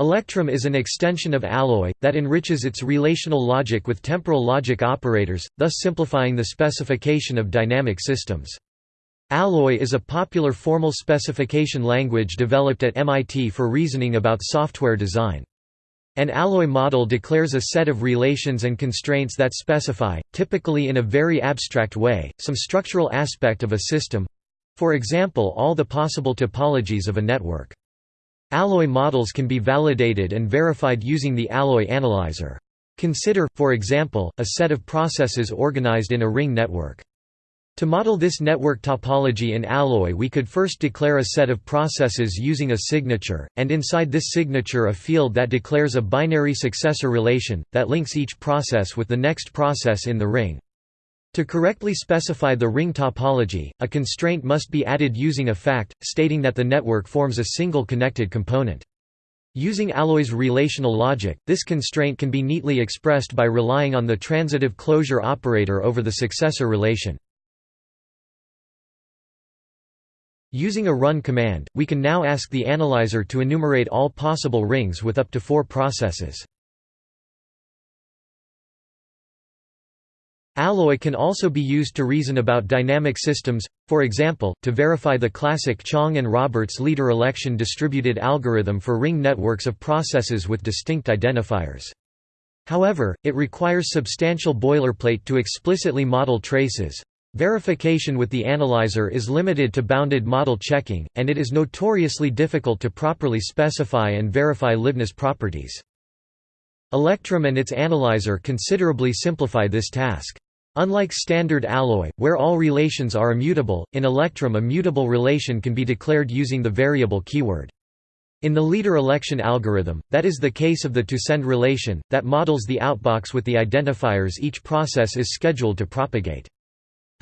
Electrum is an extension of Alloy, that enriches its relational logic with temporal logic operators, thus simplifying the specification of dynamic systems. Alloy is a popular formal specification language developed at MIT for reasoning about software design. An alloy model declares a set of relations and constraints that specify, typically in a very abstract way, some structural aspect of a system—for example all the possible topologies of a network. Alloy models can be validated and verified using the alloy analyzer. Consider, for example, a set of processes organized in a ring network. To model this network topology in Alloy we could first declare a set of processes using a signature, and inside this signature a field that declares a binary successor relation, that links each process with the next process in the ring. To correctly specify the ring topology, a constraint must be added using a fact, stating that the network forms a single connected component. Using Alloy's relational logic, this constraint can be neatly expressed by relying on the transitive closure operator over the successor relation. Using a run command, we can now ask the analyzer to enumerate all possible rings with up to four processes. Alloy can also be used to reason about dynamic systems, for example, to verify the classic Chang and Roberts leader election distributed algorithm for ring networks of processes with distinct identifiers. However, it requires substantial boilerplate to explicitly model traces. Verification with the analyzer is limited to bounded model checking, and it is notoriously difficult to properly specify and verify liveness properties. Electrum and its analyzer considerably simplify this task. Unlike standard alloy, where all relations are immutable, in Electrum a mutable relation can be declared using the variable keyword. In the leader election algorithm, that is the case of the to-send relation, that models the outbox with the identifiers each process is scheduled to propagate.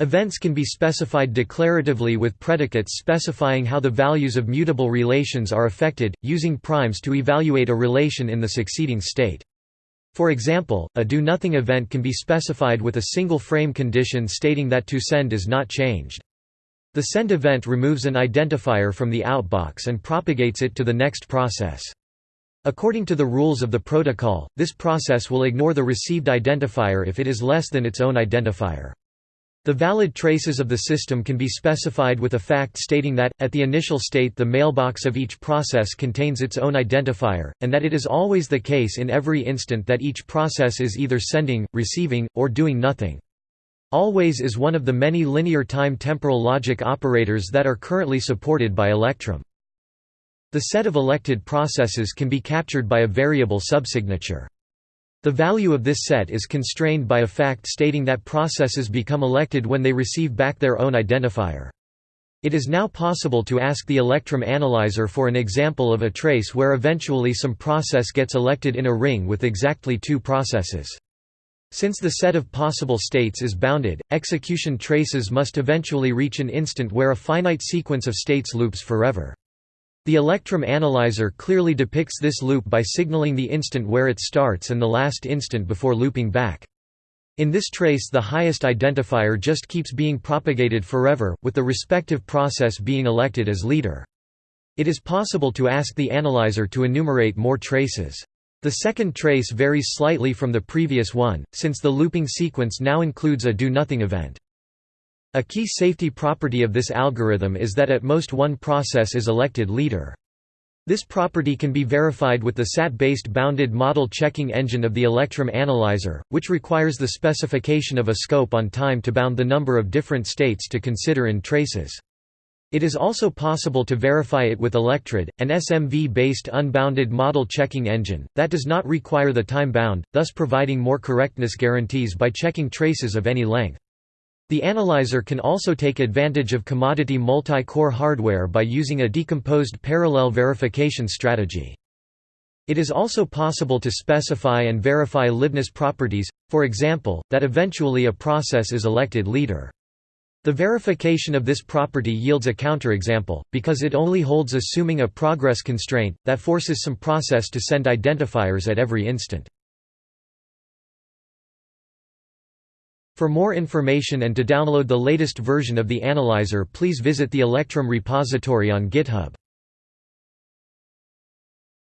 Events can be specified declaratively with predicates specifying how the values of mutable relations are affected, using primes to evaluate a relation in the succeeding state. For example, a do-nothing event can be specified with a single frame condition stating that to send is not changed. The send event removes an identifier from the outbox and propagates it to the next process. According to the rules of the protocol, this process will ignore the received identifier if it is less than its own identifier. The valid traces of the system can be specified with a fact stating that, at the initial state the mailbox of each process contains its own identifier, and that it is always the case in every instant that each process is either sending, receiving, or doing nothing. Always is one of the many linear time temporal logic operators that are currently supported by Electrum. The set of elected processes can be captured by a variable subsignature. The value of this set is constrained by a fact stating that processes become elected when they receive back their own identifier. It is now possible to ask the Electrum analyzer for an example of a trace where eventually some process gets elected in a ring with exactly two processes. Since the set of possible states is bounded, execution traces must eventually reach an instant where a finite sequence of states loops forever. The Electrum analyzer clearly depicts this loop by signaling the instant where it starts and the last instant before looping back. In this trace the highest identifier just keeps being propagated forever, with the respective process being elected as leader. It is possible to ask the analyzer to enumerate more traces. The second trace varies slightly from the previous one, since the looping sequence now includes a do-nothing event. A key safety property of this algorithm is that at most one process is elected leader. This property can be verified with the SAT-based bounded model checking engine of the Electrum analyzer, which requires the specification of a scope on time to bound the number of different states to consider in traces. It is also possible to verify it with Electrod, an SMV-based unbounded model checking engine, that does not require the time bound, thus providing more correctness guarantees by checking traces of any length. The analyzer can also take advantage of commodity multi-core hardware by using a decomposed parallel verification strategy. It is also possible to specify and verify liveness properties, for example, that eventually a process is elected leader. The verification of this property yields a counterexample, because it only holds assuming a progress constraint, that forces some process to send identifiers at every instant. For more information and to download the latest version of the analyzer please visit the Electrum repository on GitHub.